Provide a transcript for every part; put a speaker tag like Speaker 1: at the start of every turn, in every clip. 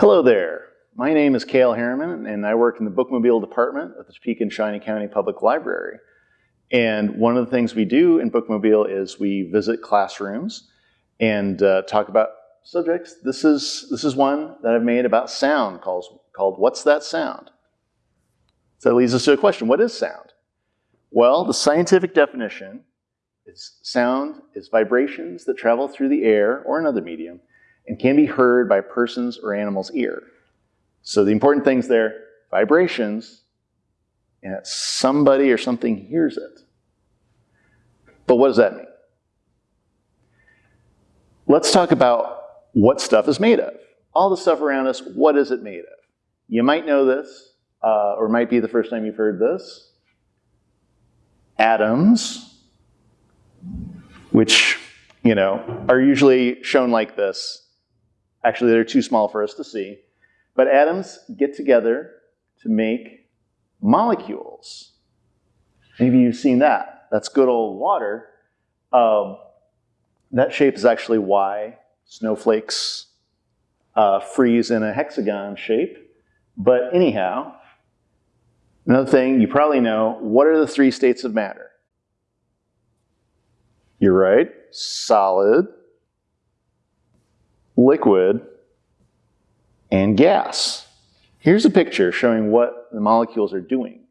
Speaker 1: Hello there. My name is Cale Harriman, and I work in the Bookmobile department at the Topeka and Shawnee County Public Library. And one of the things we do in Bookmobile is we visit classrooms and uh, talk about subjects. This is, this is one that I've made about sound called, called What's That Sound? So that leads us to a question, what is sound? Well, the scientific definition is sound is vibrations that travel through the air or another medium and can be heard by a person's or animal's ear. So the important things there, vibrations, and that somebody or something hears it. But what does that mean? Let's talk about what stuff is made of. All the stuff around us, what is it made of? You might know this, uh, or might be the first time you've heard this. Atoms, which, you know, are usually shown like this. Actually, they're too small for us to see. But atoms get together to make molecules. Maybe you've seen that. That's good old water. Um, that shape is actually why snowflakes uh, freeze in a hexagon shape. But anyhow, another thing you probably know, what are the three states of matter? You're right, solid, liquid, and gas. Here's a picture showing what the molecules are doing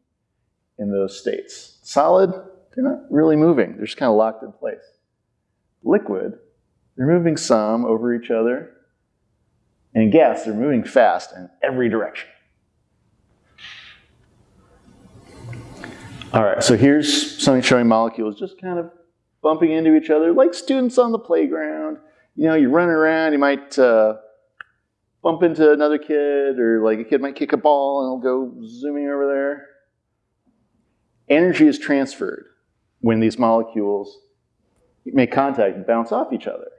Speaker 1: in those states. Solid, they're not really moving. They're just kind of locked in place. Liquid, they're moving some over each other. And gas, they're moving fast in every direction. All right, so here's something showing molecules just kind of bumping into each other like students on the playground. You know, you're running around, you might uh, bump into another kid, or like a kid might kick a ball and it'll go zooming over there. Energy is transferred when these molecules make contact and bounce off each other.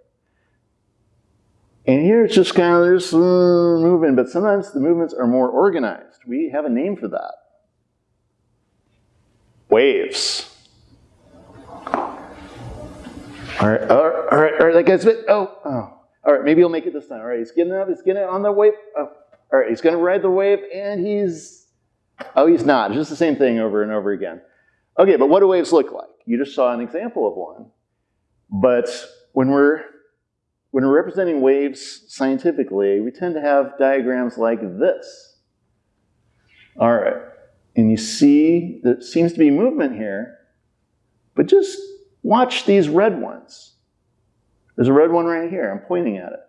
Speaker 1: And here it's just kind of there's uh, moving, but sometimes the movements are more organized. We have a name for that. Waves. All right, all right, all right, all right that guy's bit, oh, oh. All right, maybe he'll make it this time. All right, he's getting up, he's getting on the wave. Oh, all right, he's gonna ride the wave and he's, oh, he's not. Just the same thing over and over again. Okay, but what do waves look like? You just saw an example of one. But when we're when we're representing waves scientifically, we tend to have diagrams like this. All right, and you see there seems to be movement here, but just watch these red ones. There's a red one right here, I'm pointing at it.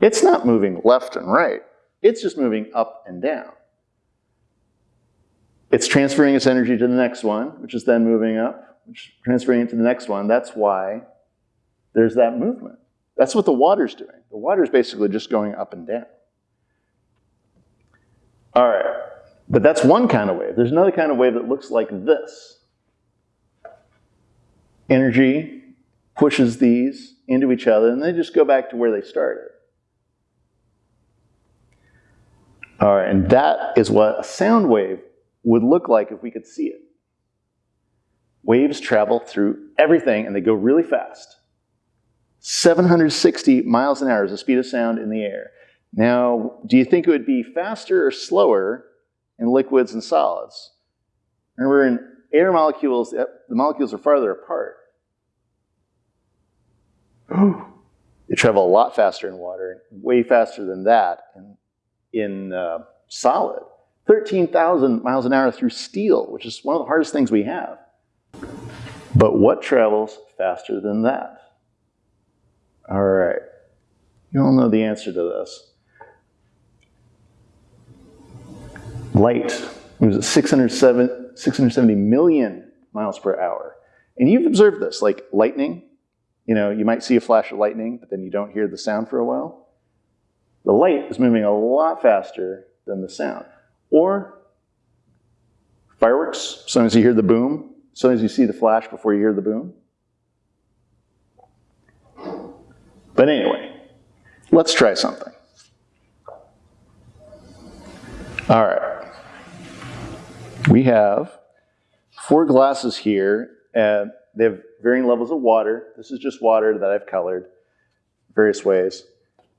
Speaker 1: It's not moving left and right, it's just moving up and down. It's transferring its energy to the next one, which is then moving up, which transferring it to the next one. That's why there's that movement. That's what the water's doing. The water's basically just going up and down. All right, but that's one kind of wave. There's another kind of wave that looks like this. Energy pushes these into each other, and they just go back to where they started. All right, and that is what a sound wave would look like if we could see it. Waves travel through everything, and they go really fast. 760 miles an hour is the speed of sound in the air. Now, do you think it would be faster or slower in liquids and solids? Remember, in air molecules, the molecules are farther apart. they travel a lot faster in water, way faster than that in, in uh, solid. 13,000 miles an hour through steel, which is one of the hardest things we have. But what travels faster than that? All right. You all know the answer to this. Light moves at 670 million miles per hour. And you've observed this, like lightning. You know, you might see a flash of lightning, but then you don't hear the sound for a while. The light is moving a lot faster than the sound. Or fireworks, sometimes you hear the boom, sometimes you see the flash before you hear the boom. But anyway, let's try something. All right. We have four glasses here, and they have varying levels of water. This is just water that I've colored various ways.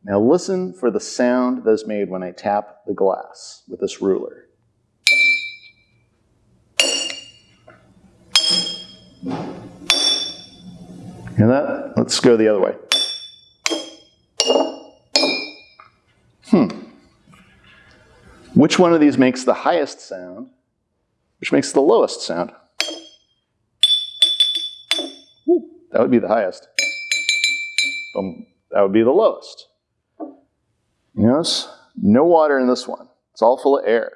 Speaker 1: Now listen for the sound that is made when I tap the glass with this ruler. Hear that? Let's go the other way. Hmm. Which one of these makes the highest sound? Which makes the lowest sound? Ooh, that would be the highest. Um, that would be the lowest. You notice? No water in this one. It's all full of air.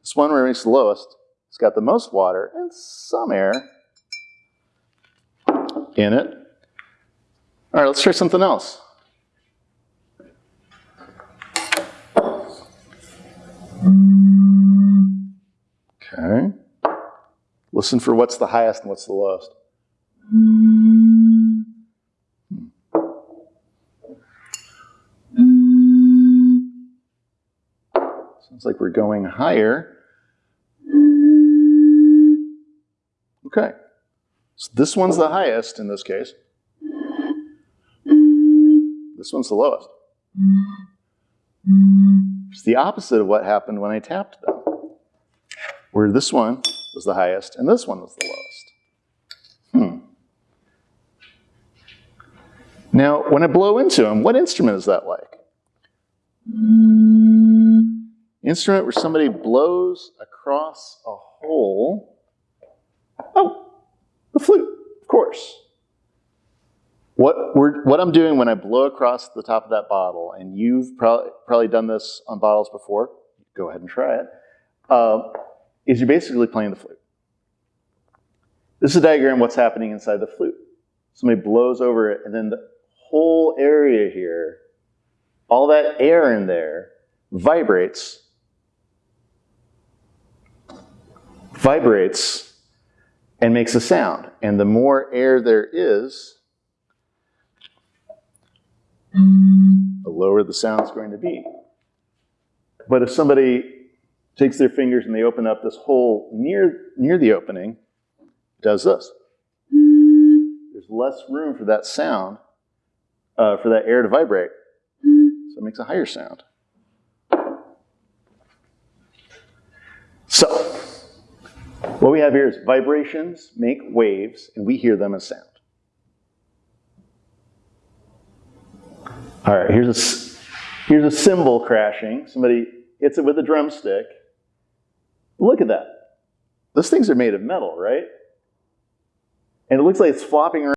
Speaker 1: This one where it makes the lowest, it's got the most water and some air in it. All right, let's try something else. Okay. Listen for what's the highest and what's the lowest. Sounds like we're going higher. Okay. So this one's the highest in this case. This one's the lowest. It's the opposite of what happened when I tapped them. Where this one was the highest and this one was the lowest. Hmm. Now, when I blow into them, what instrument is that like? Instrument where somebody blows across a hole. Oh, the flute, of course. What, we're, what I'm doing when I blow across the top of that bottle, and you've probably, probably done this on bottles before, go ahead and try it, uh, is you're basically playing the flute. This is a diagram of what's happening inside the flute. Somebody blows over it, and then the whole area here, all that air in there, vibrates, vibrates, and makes a sound. And the more air there is, the lower the sound's going to be. But if somebody takes their fingers and they open up this hole near, near the opening, does this. There's less room for that sound, uh, for that air to vibrate. So it makes a higher sound. So, what we have here is vibrations make waves, and we hear them as sound. All right, here's a, here's a cymbal crashing. Somebody hits it with a drumstick. Look at that. Those things are made of metal, right? And it looks like it's flopping around.